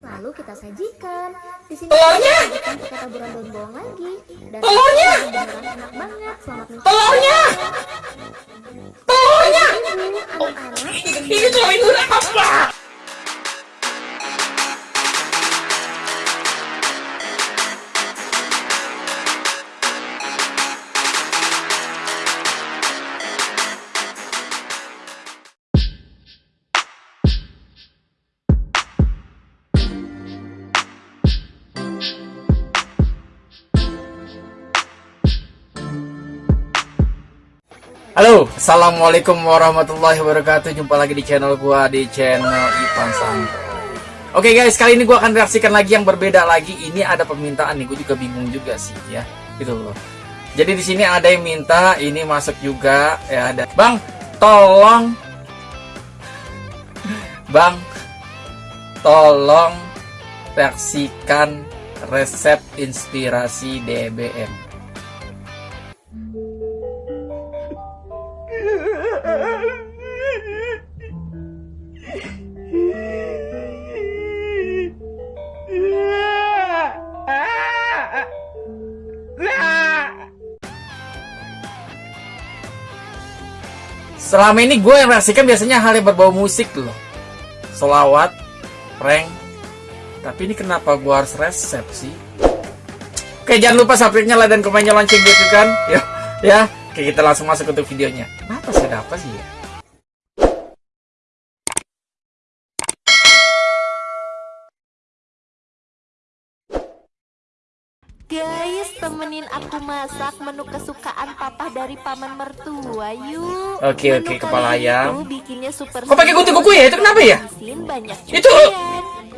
Lalu kita sajikan. Di sini Telurnya! kita taburan daun bawang lagi. Dan Telurnya! enak banget. Selamat menikmati. Telurnya! Telurnya! Anak-anak Ini itu apa? Assalamualaikum warahmatullahi wabarakatuh. Jumpa lagi di channel gua di channel Ipan Santai. Oke guys, kali ini gua akan reaksikan lagi yang berbeda lagi. Ini ada permintaan nih, gue juga bingung juga sih ya, gitu loh. Jadi di sini ada yang minta, ini masuk juga ya ada. Bang, tolong, bang, tolong reaksikan resep inspirasi DBM. Selama ini gue yang reaksikan biasanya hal yang berbau musik loh. Solawat, prank. Tapi ini kenapa gue harus resep sih? Oke, jangan lupa subscribe-nya, like, dan komennya lonceng gitu kan. Ya, ya. Oke, kita langsung masuk untuk videonya. Ada apa sih ya? Guys, temenin aku masak menu kesukaan papa dari paman mertua yuk. Oke, Menu oke, kepala itu ayam. bikinnya super Kok pakai gunting kuku ya? Itu kenapa ya? Banyak Itu-.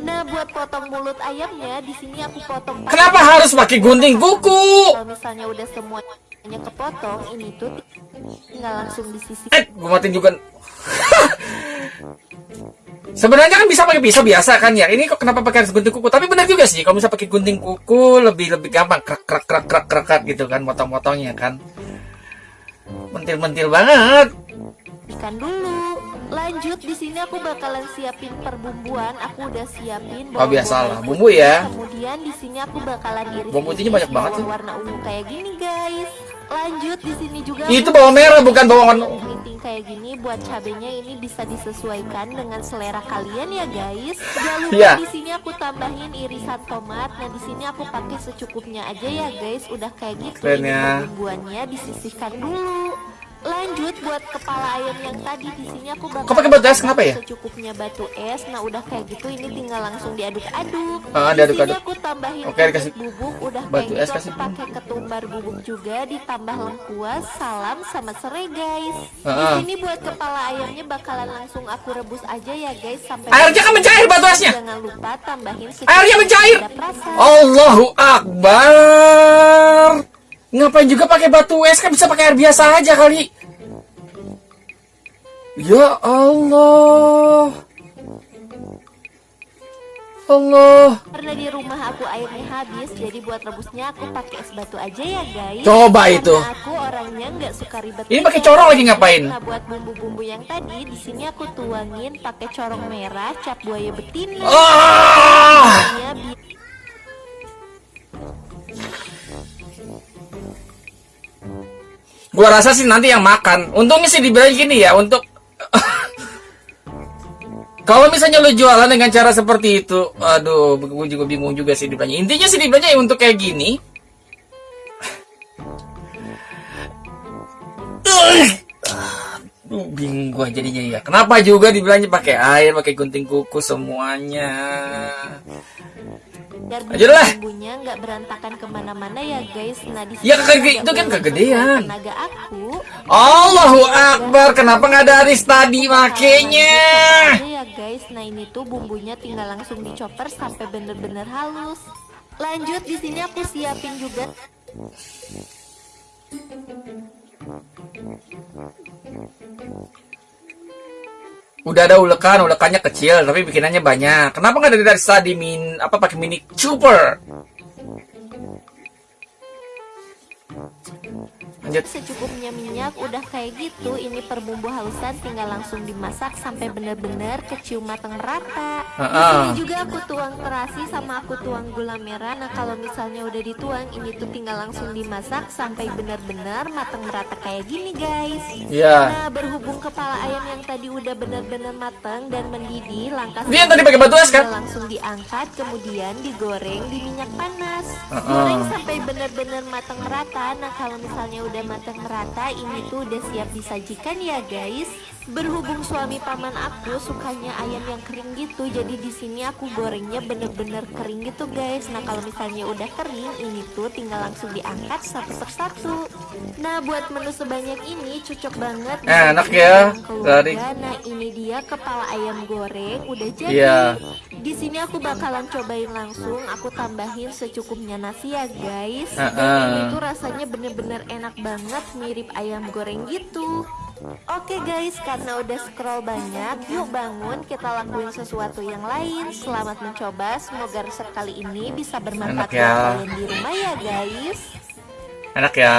Nah, buat potong mulut ayamnya di sini aku potong Kenapa harus pakai gunting kuku? Kalau misalnya udah semuanya kepotong, ini tuh tinggal langsung disisih. Eh, gue matiin juga. Sebenarnya kan bisa pakai pisau biasa kan ya. Ini kok kenapa pakai harus gunting kuku? Tapi benar juga sih. Kalau bisa pakai gunting kuku lebih lebih gampang krak krak krak krak, krak gitu kan potong-potongnya kan. Mentil-mentil banget. Ikan dulu. Lanjut di sini aku bakalan siapin perbumbuan. Aku udah siapin Oh, biasalah. Bumbu ya. Kemudian di sini aku bakalan iris putihnya banyak banget warna ungu kayak gini, guys. Lanjut di sini juga Itu bawang merah bukan bawang keriting kayak gini buat cabenya ini bisa disesuaikan dengan selera kalian ya guys. Jangan lupa Iya. di sini aku tambahin irisan tomat. Nah di sini aku pakai secukupnya aja ya guys. Udah kayak gitu. Keren ya. perbumbuannya disisihkan dulu. Lanjut buat kepala ayam yang tadi di sini aku bakal Kok pakai batu es? Kenapa ya? Secukupnya batu es. Nah udah kayak gitu ini tinggal langsung diaduk-aduk. Ah, Di diaduk-aduk. aku tambahin Oke, dikasih bubuk. Udah batu kayak es, gitu kasih pakai ketumbar bubuk juga ditambah lengkuas, salam sama serai guys. Di Ah. sini buat kepala ayamnya bakalan langsung aku rebus aja ya guys sampai Airnya kan mencair batu esnya. Jangan lupa tambahin Airnya mencair. Allahu Akbar. Ngapain juga pakai batu es kan bisa pakai air biasa aja kali. Ya Allah. Allah. Karena di rumah aku airnya habis, jadi buat rebusnya aku pakai es batu aja ya guys. Coba Karena itu. aku orangnya nggak suka ribet. Ini pakai corong lagi ngapain? Nah buat bumbu-bumbu yang tadi, di sini aku tuangin pakai corong merah, cap buaya betina. Ah! Ini Gua rasa sih nanti yang makan. Untungnya sih dibilang gini ya untuk kalau misalnya lu jualan dengan cara seperti itu, aduh, gue juga bingung juga sih dibilangnya. Intinya sih dibilangnya ya untuk kayak gini. Aduh, bingung gua jadinya ya. Kenapa juga dibilangnya pakai air, pakai gunting kuku semuanya? Biar Aja lah. bumbunya nggak berantakan ke mana-mana ya guys. Nah di Ya, kagak- ada itu kan kegedean. Tenaga aku. Allahu Akbar, kenapa nggak ada aris tadi makanya? Ada ya guys, nah ini tuh bumbunya tinggal langsung dicoper sampai bener-bener halus. Lanjut di sini aku siapin juga Udah ada ulekan, ulekannya kecil tapi bikinannya banyak. Kenapa nggak dari tadi min apa pakai mini chopper? Lanjut. secukupnya minyak udah kayak gitu ini per bumbu halusan tinggal langsung dimasak sampai bener-bener kecium matang merata di Heeh. sini juga aku tuang terasi sama aku tuang gula merah nah kalau misalnya udah dituang ini tuh tinggal langsung dimasak sampai bener-bener matang merata kayak gini guys Iya. Nah, berhubung kepala ayam yang tadi udah benar-benar matang dan mendidih, langkah Dia yang tadi pakai batu es, kan? langsung diangkat, kemudian digoreng di minyak panas. Uh-uh. Goreng sampai benar-benar matang merata. Nah, kalau misalnya udah matang merata, ini tuh udah siap disajikan ya, guys. Berhubung suami paman aku sukanya ayam yang kering gitu, jadi di sini aku gorengnya bener-bener kering gitu, guys. Nah, kalau misalnya udah kering, ini tuh tinggal langsung diangkat satu persatu. Nah, buat menu sebanyak ini cocok banget Enak disajikan ya. Dari. Nah, ini dia kepala ayam goreng udah jadi. Iya. Di sini aku bakalan cobain langsung, aku tambahin secukupnya nasi ya, guys. Dan Heeh. ini tuh rasanya bener-bener enak banget, mirip ayam goreng gitu. Oke guys, karena udah scroll banyak, yuk bangun kita lakuin sesuatu yang lain. Selamat mencoba, semoga resep kali ini bisa Enak bermanfaat buat ya. kalian di rumah ya guys. Enak ya.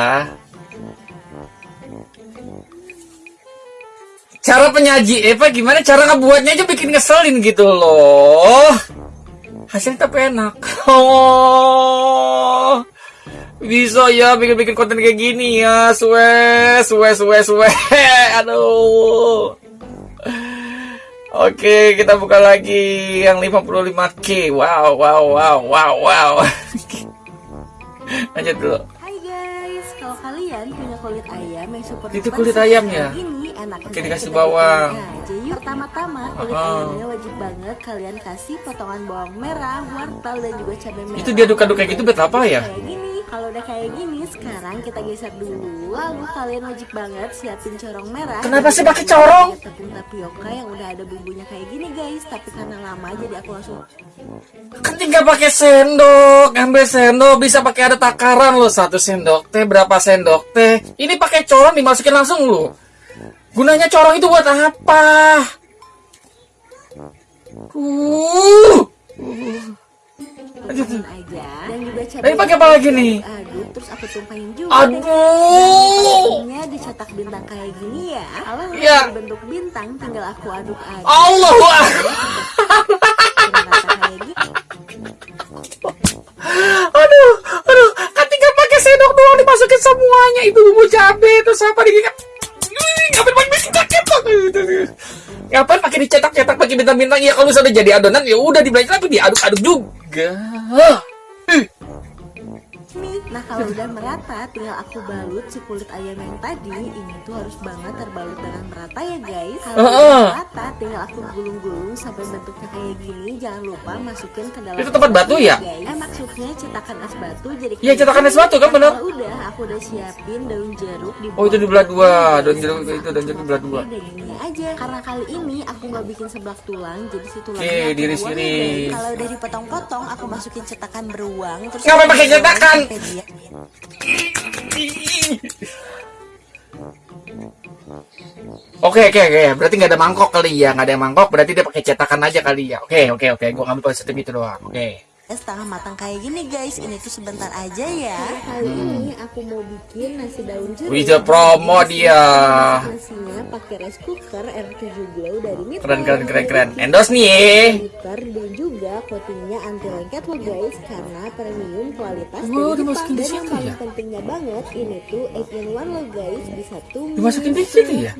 Cara penyaji Eva gimana cara ngebuatnya aja bikin ngeselin gitu loh. Hasilnya tapi enak. Oh. Bisa ya bikin-bikin konten kayak gini ya. Suwe, suwe, suwe, suwe. Aduh. Oke, kita buka lagi yang 55k. Wow, wow, wow, wow, wow. Lanjut dulu. Hai guys, kalau kalian punya kulit ayam yang super Itu kulit ayamnya. kayak Enak Oke, dikasih bawang. aja yuk. Pertama-tama kulit ayamnya wajib banget kalian kasih potongan bawang merah, wortel dan juga cabai merah. Itu diaduk-aduk kayak gitu buat apa ya? Kayak gini. Kalau udah kayak gini, sekarang kita geser dulu. Lalu kalian wajib banget siapin corong merah. Kenapa sih pakai corong? Tepung tapioka yang udah ada bumbunya kayak gini guys. Tapi karena lama jadi aku langsung Kan tinggal pakai sendok, ambil sendok bisa pakai ada takaran loh satu sendok teh berapa sendok teh. Ini pakai corong dimasukin langsung loh. Gunanya corong itu buat apa? Uh. Aduh. Dan juga pakai apa lagi nih? Aduk, terus aku tumpahin juga. Aduh. Bentuknya dicetak bintang kayak gini ya. Kalau Ya. bentuk bintang, tinggal aku aduk aja. Kayak gini. Aduh, aduh, kan tinggal pakai sendok doang dimasukin semuanya itu bumbu cabe terus apa digikat. Ngapain pakai cetak-cetak? Ngapain pakai dicetak-cetak pakai bintang-bintang? Ya kalau sudah jadi adonan ya udah dibalik tapi diaduk-aduk juga. Nah kalau udah merata, tinggal aku balut si kulit ayam yang tadi. Ini tuh harus banget terbalut dengan merata ya guys. Kalau udah merata, tinggal aku gulung-gulung sampai bentuknya kayak gini. Jangan lupa masukin ke dalam. Itu tempat batu ya? guys. Eh maksudnya cetakan es batu jadi. Iya, cetakan es batu kan, bener? Kalau udah, aku udah siapin daun jeruk di. Oh, itu di belah dua. Daun jeruk itu, daun jeruk di belah dua. Gini aja. Karena kali ini aku nggak bikin sebelah tulang, jadi si tulangnya ya, iris. guys. Kalau udah dipotong-potong, aku masukin cetakan beruang. Terus Ngapain pakai goreng sampai dia- Oke oke oke, berarti nggak ada mangkok kali ya, nggak ada mangkok, berarti dia pakai cetakan aja kali ya. Oke oke oke, gua ngambil konsep itu doang. Oke. Setengah matang kayak gini guys ini tuh sebentar aja ya Kali ini aku mau bikin nasi daun jeruk. Dia promo dia. Nasinya pakai rice cooker R7 Glow dari Mitra. Keren keren keren keren. Endorse nih. eh. Cooker dan juga coatingnya anti lengket loh guys karena premium kualitas Wow, dari dimasukin di dan yang situ paling ya? pentingnya banget ini tuh 8 in 1 loh guys bisa tumis Dimasukin di situ ya?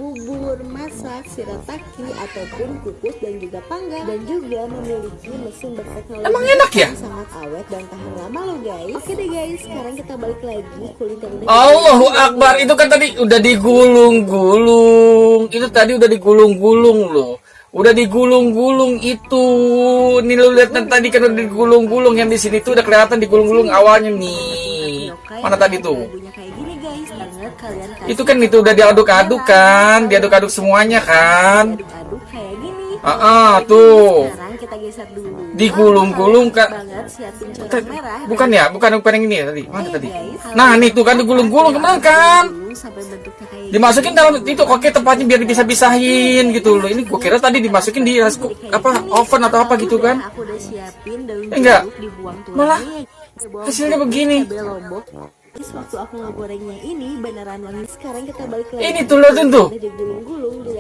Masak shirataki ataupun kukus dan juga panggang dan juga memiliki mesin berteknologi Emang enak ya? yang sangat awet dan tahan lama loh guys oke deh guys sekarang kita balik lagi kulit yang udah Allahu Akbar itu kan tadi udah digulung-gulung. Itu tadi udah digulung-gulung loh. Udah digulung-gulung itu. Nih lu lihat kan tadi kan udah digulung-gulung yang di sini tuh udah kelihatan digulung-gulung awalnya nih. Mana tadi tuh? Kalian kasih Itu kan itu udah diaduk-aduk kan, diaduk-aduk semuanya kan. kayak gini Ah, ah, tuh. sekarang kita geser dulu Digulung-gulung, Kak merah Bukan ya, bukan yang ini ya tadi. Mana Ayo, tadi? guys. Nah, nih tuh kan digulung-gulung ke mana kan? Dimasukin dalam itu oke tempatnya biar bisa-bisahin gitu loh. Ini gua kira tadi dimasukin di apa oven atau apa gitu kan. Aku udah siapin daun Enggak. Malah hasilnya begini. Terus waktu aku ngegorengnya ini beneran wangi. Sekarang kita balik lagi. Ini tuh, liatin tuh.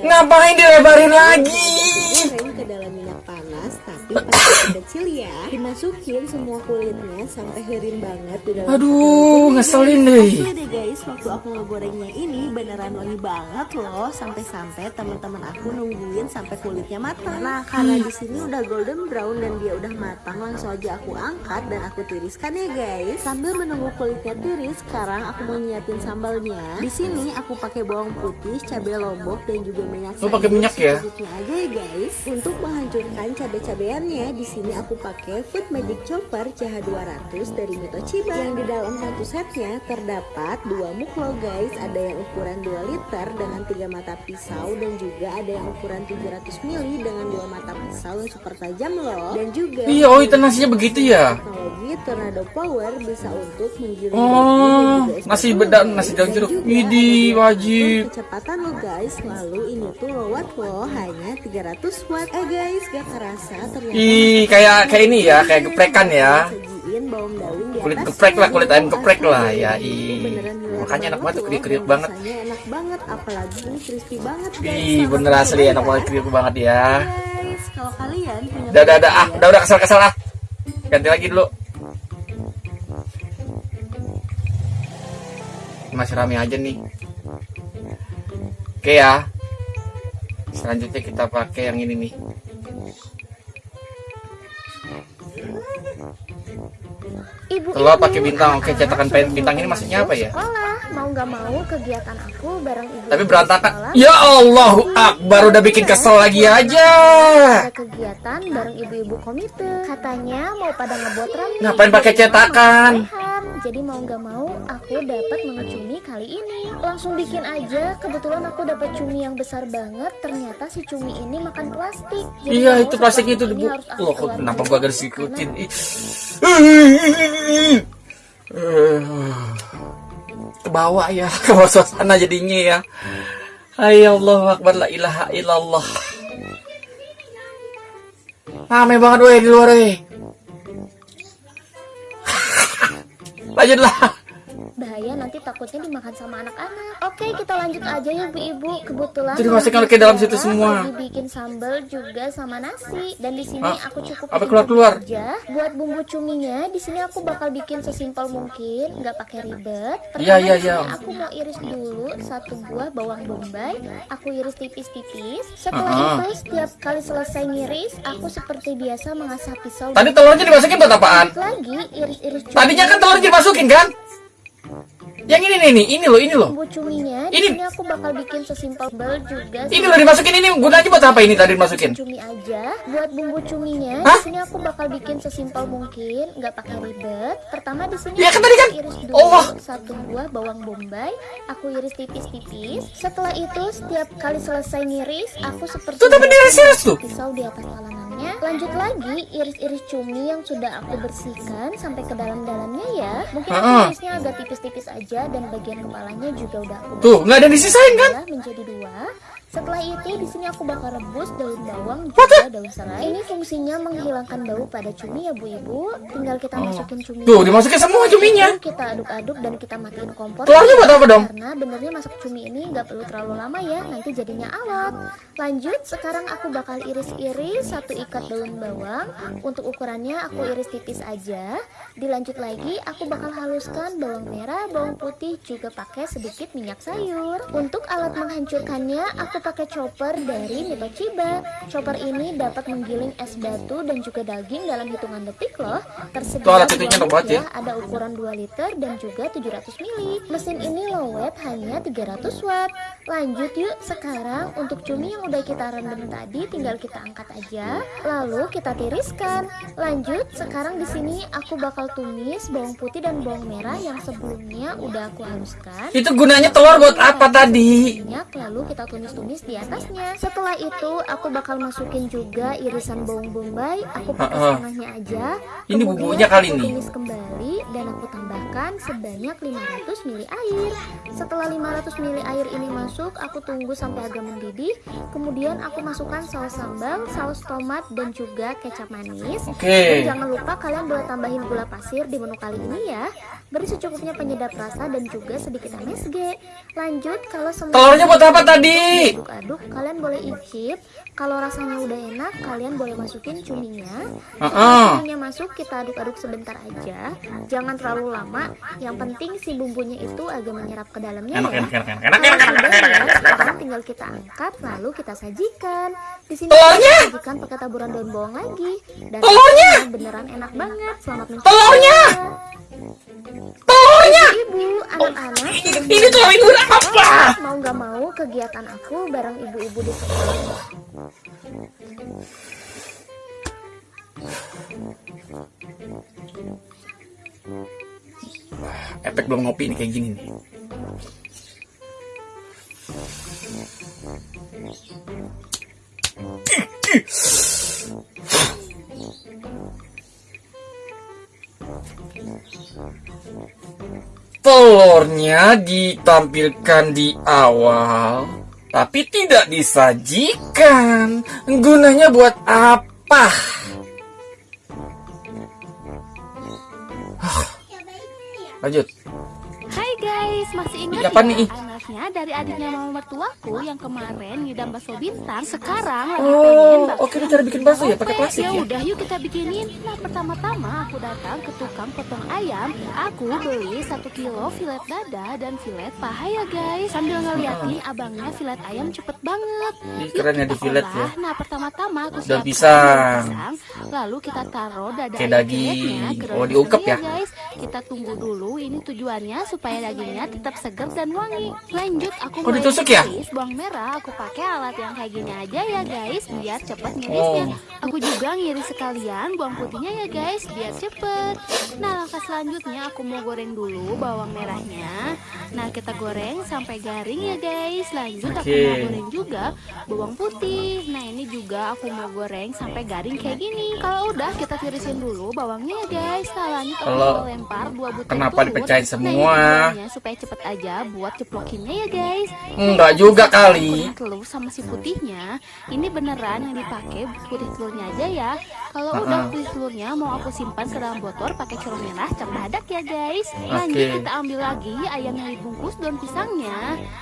Ngapain dilebarin lagi? Ke dalam minyak panas, tapi pakai kecil ya. Dimasukin semua kulitnya sampai herin banget di dalam. Aduh, ngeselin deh. Deh guys, waktu aku ngegorengnya ini beneran wangi banget loh. Sampai-sampai teman-teman aku nungguin sampai kulitnya matang. Nah, karena di sini udah golden brown dan dia udah matang, langsung aja aku angkat dan aku tiriskan ya guys. Sambil menunggu kulitnya tiris, sekarang aku mau nyiapin sambalnya. Di sini aku pakai bawang putih, cabai lombok dan juga minyak. Oh, pakai minyak ya? aja ya guys. Untuk menghancurkan cabai-cabeannya, di sini aku pakai Food Magic Chopper CH200 dari Mitochiba. Yang di dalam satu setnya terdapat dua muklo guys, ada yang ukuran 2 liter dengan tiga mata pisau dan juga ada yang ukuran 700 ml dengan dua mata pisau yang super tajam loh. Dan juga Iya, oh itu nasinya begitu ya. teknologi Tornado Power bisa untuk menggiling Oh, nasi bedak, nasi daun jeruk. ada wajib. kecepatan lo guys lalu ini tuh low watt loh hanya 300 watt eh guys gak kerasa ternyata Ih, kayak kayak ini ya, kayak geprekan ya. Kulit geprek lah, kulit ayam geprek lah, ya, ih. hilang Makanya enak banget kriuk-kriuk banget. enak banget apalagi ini crispy banget guys Ih, bener asli enak banget, kriuk banget ya. Guys, kalau kalian punya Udah, udah, udah, ah, udah, udah kesel-kesel ah. Ganti lagi dulu. Masih rame aja nih. Oke ya. Selanjutnya kita pakai yang ini nih. Ibu, Telur pakai bintang. Oke, cetakan pen- bintang ini maksudnya apa ya? Sekolah, mau nggak mau kegiatan aku bareng ibu. Tapi berantakan. sekolah. Ya Allahu Akbar, udah bikin kesel lagi aja. Ada kegiatan bareng ibu-ibu komite. Katanya mau pada ngebuat rame. Ngapain pakai cetakan? Jadi mau nggak mau aku dapat mengecumi kali ini. Langsung bikin aja. Kebetulan aku dapat cumi yang besar banget. Ternyata si cumi ini makan plastik. Jadi Iya, itu plastiknya itu aku Loh, kenapa gua garis ikutin? Karena Ih. Ke bawah ya, ke bawah suasana jadinya ya. Hai Allah Akbar la ilaha illallah. Rame banget weh di luar weh. Lanjutlah. Bahaya nanti takutnya dimakan sama anak-anak. Oke, kita lanjut aja ya Bu Ibu. Kebetulan Jadi masukkan ke dalam situ semua. Bikin sambal juga sama nasi dan di sini Ah, aku cukup apa bikin keluar-keluar? aja. Buat bumbu cuminya di sini aku bakal bikin sesimpel mungkin, nggak pakai ribet. Iya, iya, iya. aku mau iris dulu satu buah bawang bombay. Aku iris tipis-tipis. Setelah Ah, ah. itu setiap kali selesai ngiris, aku seperti biasa mengasah pisau. Tadi telurnya dimasukin buat apaan? lagi iris-iris. Tadinya kan telurnya dimasukin kan? Yang ini nih, nih, ini loh, ini loh. bumbu cuminya Ini- sini aku bakal bikin sesimpel bel juga Ini loh dimasukin ini gunanya buat apa ini tadi dimasukin? cumi aja buat bumbu cuminya Hah? di sini aku bakal bikin sesimpel mungkin nggak pakai ribet pertama di sini Iya kan tadi kan? iris dulu Allah. satu buah bawang bombay aku iris tipis-tipis setelah itu setiap kali selesai ngiris aku seperti Tuh, tapi diiris-iris tuh. pisau di atas lanjut lagi iris-iris cumi yang sudah aku bersihkan sampai ke dalam-dalamnya ya mungkin aku irisnya agak tipis-tipis aja dan bagian kepalanya juga udah aku Tuh, nggak ada disisain kan? Olah menjadi dua. Setelah itu di sini aku bakal rebus daun bawang juga daun serai. Ini fungsinya menghilangkan bau pada cumi ya Bu Ibu. Tinggal kita masukin cumi. Tuh, dimasukin semua cuminya. Kita aduk-aduk dan kita matiin kompor. Telurnya buat apa dong? Karena benernya masak cumi ini nggak perlu terlalu lama ya, nanti jadinya alot. Lanjut, sekarang aku bakal iris-iris satu ikat daun bawang. Untuk ukurannya aku iris tipis aja. Dilanjut lagi, aku bakal haluskan bawang merah, bawang putih, juga pakai sedikit minyak sayur. Untuk alat menghancurkannya, aku pakai chopper dari Mitochiba. Chopper ini dapat menggiling es batu dan juga daging dalam hitungan detik loh. Tersedia ya. ada ukuran 2 liter dan juga 700 mili. Mesin ini low watt hanya 300 watt. Lanjut yuk, sekarang untuk cumi yang udah kita rendam tadi tinggal kita angkat aja, lalu kita tiriskan. Lanjut, sekarang di sini aku bakal tumis bawang putih dan bawang merah yang sebelumnya udah aku haluskan. Itu gunanya telur buat apa tadi? Minyak, lalu kita tumis-tumis manis di atasnya. Setelah itu aku bakal masukin juga irisan bawang bombay. Aku pakai Ha-ha. setengahnya aja. Ini bumbunya kali nih. tumis kembali dan aku tambahkan sebanyak 500 ml air. Setelah 500 ml air ini masuk, aku tunggu sampai agak mendidih. Kemudian aku masukkan saus sambal, saus tomat dan juga kecap manis. Oke. Dan jangan lupa kalian boleh tambahin gula pasir di menu kali ini ya. Beri secukupnya penyedap rasa dan juga sedikit MSG. Lanjut, kalau semua Telurnya buat apa tadi? Aduk-aduk, kalian boleh icip. Kalau rasanya udah enak, kalian boleh masukin cuminya. Heeh. Setelah cuminya masuk, kita aduk-aduk sebentar aja. Jangan terlalu lama. Yang penting si bumbunya itu agak menyerap ke dalamnya Enak, ya. enak, enak, enak, Kalau enak, enak, enak, enak, enak, sekarang tinggal kita angkat lalu kita sajikan. Di sini Telurnya! kita sajikan pakai taburan daun bawang lagi. Dan Telurnya! beneran enak banget. Selamat mencoba. Telurnya! Ibu, anak-anak sudah Ini ini udah apa? mau nggak mau kegiatan aku bareng ibu-ibu di sekolah. Efek belum ngopi nih kayak gini nih. Telurnya ditampilkan di awal, tapi tidak disajikan. Gunanya buat apa? Lanjut. Hai guys, masih ingat Ya, apa nih? Anaknya dari adiknya mama mertuaku yang kemarin ngidam bakso bintang Sekarang lagi Oh, pengen bakso oke, ini cara bikin bakso ya, pakai plastik ya? udah yuk kita bikinin Nah pertama-tama aku datang ke tukang potong ayam Aku beli satu kilo filet dada dan filet paha ya guys Sambil ngeliatin abangnya filet ayam cepet banget Yuk, keren ya di filet ya. Nah pertama-tama aku pisang. daun pisang, Lalu kita taruh dada Kayak daging. Oh, diungkep ya? guys Kita tunggu dulu ini tujuannya supaya dagingnya tetap segar dan wangi Lanjut aku Oh, ditusuk ya? bawang merah Aku pakai alat yang kayak gini aja ya guys Biar cepet ngirisnya Oh. Aku juga ngiris sekalian bawang putihnya ya guys Biar cepet Nah langkah selanjutnya aku mau goreng dulu bawang merahnya Nah kita goreng sampai garing ya guys Lanjut aku Oke. mau goreng juga bawang putih Nah ini juga aku mau goreng sampai garing kayak gini Kalau udah kita tirisin dulu bawangnya ya guys Nah lanjut aku Kalau- mau lempar dua butir Kenapa telur. dipecahin Nah, semua? tujuannya supaya cepet aja buat ya guys. Enggak Nah, juga kali. telur sama si putihnya ini beneran yang dipakai putih telurnya aja ya. Kalau udah Uh-uh. putih telurnya mau aku simpan ke dalam botol pakai curug merah cap badak ya guys. Lanjut Oke. kita ambil lagi ayam yang dibungkus daun pisangnya.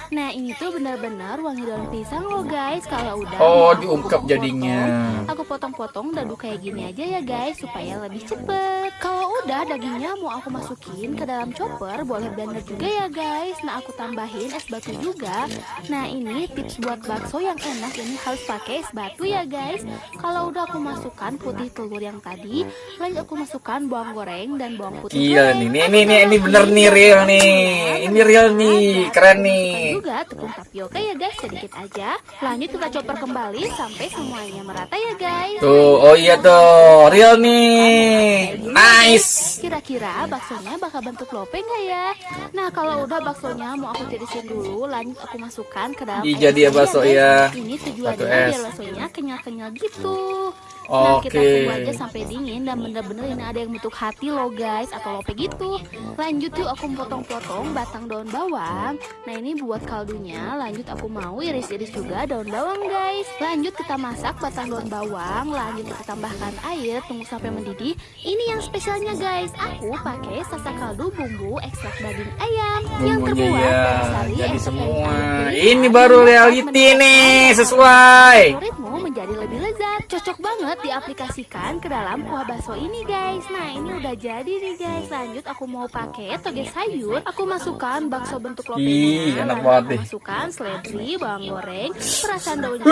Nah ini tuh benar-benar wangi daun pisang loh guys. Kalau udah Oh, diungkep potong-potong, jadinya. aku potong-potong dadu kayak gini aja ya guys supaya lebih cepet. Kalau udah dagingnya mau aku masukin ke dalam chopper boleh blender juga ya guys. Nah aku tambahin es batu juga nah ini tips buat bakso yang enak ini harus pakai es batu ya guys kalau udah aku masukkan putih telur yang tadi lanjut aku masukkan bawang goreng dan bawang putih Gila goreng. nih, ini ini ini, ini bener nih real nih. dan Ini real nih, keren nih. juga tepung tapioka ya guys sedikit aja lanjut kita chopper kembali sampai semuanya merata ya guys Tuh, oh iya tuh, real nih. Nice. Kira-kira baksonya bakal bentuk lope nggak ya? Nah kalau udah baksonya mau aku tirisin dulu, lanjut aku masukkan ke dalam Ih, jadi ya bakso ya. Ini tujuannya biar baksonya kenyal-kenyal gitu. Nah kita tunggu aja sampai dingin dan bener-bener ini ada yang bentuk hati loh guys atau lope gitu. Lanjut yuk aku potong-potong batang daun bawang. Nah ini buat kaldunya. Lanjut aku mau iris-iris juga daun bawang guys. Lanjut kita masak batang daun bawang. Lanjut kita tambahkan air, tunggu sampai mendidih. Ini yang spesialnya guys. Aku pakai sasa kaldu bumbu ekstrak daging ayam yang Bumbunya terbuat ya, dari sari jadi semua. Ini baru yang dapat reality nih, sesuai. favoritmu menjadi lebih lezat. Cocok banget diaplikasikan ke dalam kuah bakso ini guys. Nah ini udah jadi nih guys. Lanjut aku mau pakai toge sayur. Aku masukkan bakso bentuk Ih, lopenya. enak banget nih. masukkan seledri, bawang goreng, perasan daun jeruk.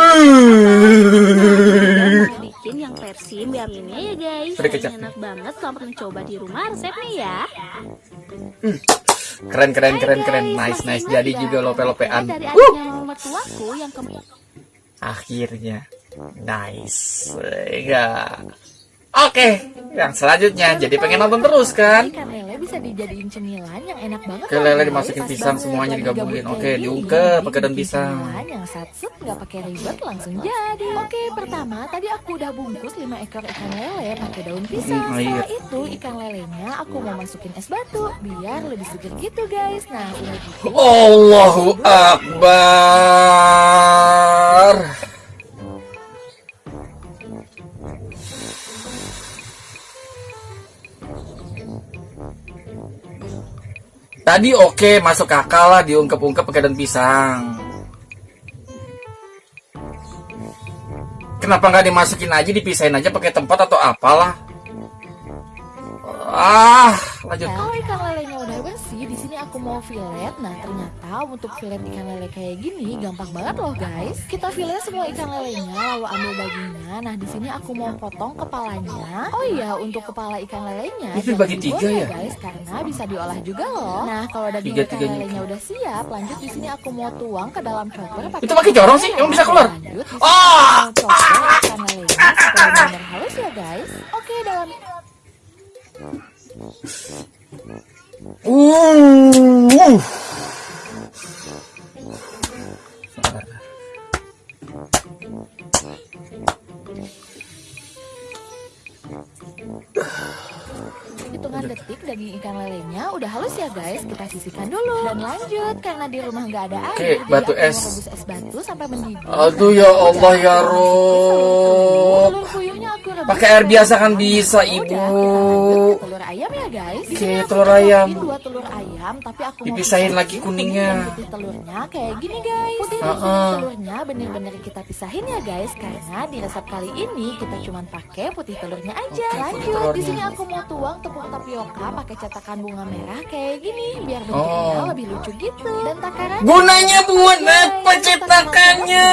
Mau bikin yang versi biaminnya ya guys. Ini enak banget. Selamat mencoba di rumah resepnya ya. Keren keren keren keren. guys. Nice nice. Jadi juga lope-lopean. Ke Akhirnya. Nice. Enggak. Oke, yang selanjutnya jadi pengen nonton terus kan? Ikan lele bisa dijadiin cemilan yang enak banget Oke, loh, lele guys. dimasukin pisang semuanya digabungin. Oke, gini, diungkep pakai daun pisang. yang satset nggak pakai ribet langsung jadi oke pertama tadi aku udah bungkus 5 ekor ikan lele pakai daun pisang Hmm, iya. setelah itu ikan lelenya aku mau masukin es batu biar lebih seger gitu guys nah udah gitu Allahu Akbar. Tadi oke masuk akal lah diungkep-ungkep pakai daun pisang. Kenapa nggak dimasukin aja dipisahin aja pakai tempat atau apalah? Ah, lanjut. Kalau ikan lelenya udah sini aku mau fillet. Nah, ternyata untuk fillet ikan lele kayak gini gampang banget loh, guys. Kita fillet semua ikan lelenya, lalu ambil dagingnya. Nah, di sini aku mau potong kepalanya. Oh iya, untuk kepala ikan lelenya Itu dibuang tiga ya? guys, karena bisa diolah juga loh. Nah, kalau daging Tiga- ikan lelenya udah siap, lanjut di sini aku mau tuang ke dalam chopper. Itu pakai corong sih? Emang bisa keluar? Lanjut, chopper ikan lelenya supaya benar halus ya, guys. Oke, dalam Uh. hitungan detik daging ikan lelenya udah halus ya guys kita sisihkan dulu dan lanjut karena di rumah nggak ada air Oke, jadi batu es. es batu sampai mendidih Aduh ya Allah ya Rob. Pakai air biasa kan bisa, Udah, Ibu. Guys Oke, aku telur ayam. dua telur ayam tapi aku Dipisahin pisahin lagi kuning kuningnya. putih telurnya kayak gini guys putih Uh-uh. kuning telurnya bener-bener kita pisahin ya guys karena di resep kali ini kita cuma pakai putih telurnya aja putih lanjut di sini aku mau tuang tepung tapioka pakai cetakan bunga merah kayak gini biar bentuknya Oh. lebih lucu gitu dan takarannya Gunanya buat apa cetakannya?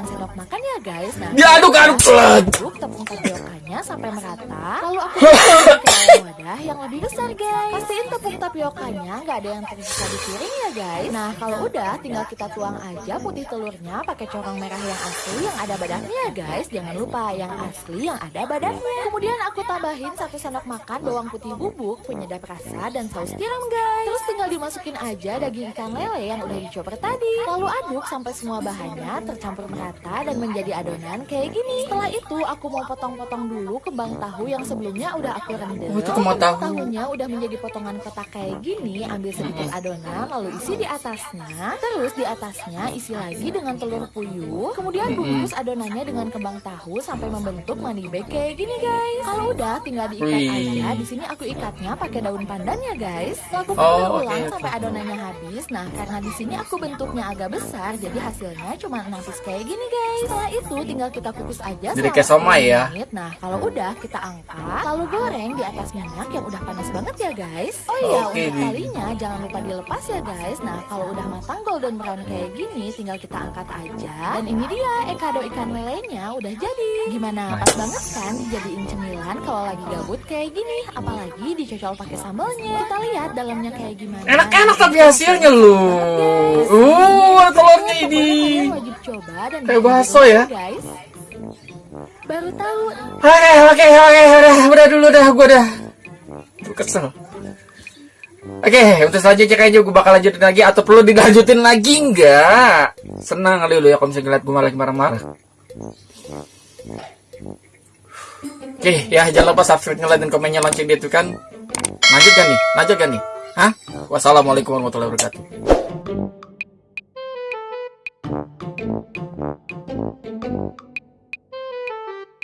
sendok makan ya guys nah Diaduk-aduk lah. aduk tepung tapiokanya sampai merata lalu aku wadah yang lebih besar guys. Pastiin tepung tapiokanya nggak ada yang tersisa di piring ya guys. Nah kalau udah tinggal kita tuang aja putih telurnya pakai corong merah yang asli yang ada badaknya ya guys. Jangan lupa yang asli yang ada badaknya kemudian aku tambahin satu sendok makan bawang putih bubuk penyedap rasa dan saus tiram guys. Terus tinggal dimasukin aja daging ikan lele yang udah dicoper tadi. Lalu aduk sampai semua bahannya tercampur merata dan menjadi adonan kayak gini. Setelah itu aku mau potong-potong dulu kembang tahu yang sebelumnya udah aku rendam Oh, itu tahu. tahunya udah menjadi potongan kotak kayak gini ambil sedikit adonan lalu isi di atasnya terus di atasnya isi lagi dengan telur puyuh kemudian bungkus adonannya dengan kembang tahu sampai membentuk money bag kayak gini guys. Kalau udah tinggal diikat aja. Di sini aku ikatnya pakai daun pandan ya guys. Lakukan Oh, ulang oke, sampai adonannya habis. Nah karena di sini aku bentuknya agak besar jadi hasilnya cuma 6 piece kayak gini guys. Setelah itu tinggal kita kukus aja Jadi kayak somai 10 ya? nah kalau udah kita angkat lalu goreng di atas minyak yang udah panas banget ya guys. Oh iya Oke, untuk talinya jangan lupa dilepas ya guys. Nah kalau udah matang golden brown kayak gini tinggal kita angkat aja. Dan ini dia ekado ikan lelenya udah jadi. Gimana pas banget kan? Dijadiin cemilan kalau lagi gabut kayak gini. Apalagi dicocol pakai sambalnya kita lihat dalamnya kayak gimana. Enak-enak tapi hasilnya lu. Uh, telurnya ini. Kalian wajib coba dan Kayak rumah, ya. guys Baru tahu. Oke, oke, oke, udah, udah dulu dah, gue dah. Gue kesel. Oke, okay, untuk selanjutnya kayaknya gue bakal lanjutin lagi atau perlu dilanjutin lagi enggak? Senang kali lu ya kalau misalnya ngeliat gue malah marah-marah. Oke, okay, ya jangan lupa subscribe, nge-like dan komennya lonceng dia tuh kan. Lanjut kan nih? Lanjut kan nih? Hah? Wassalamualaikum warahmatullahi wabarakatuh.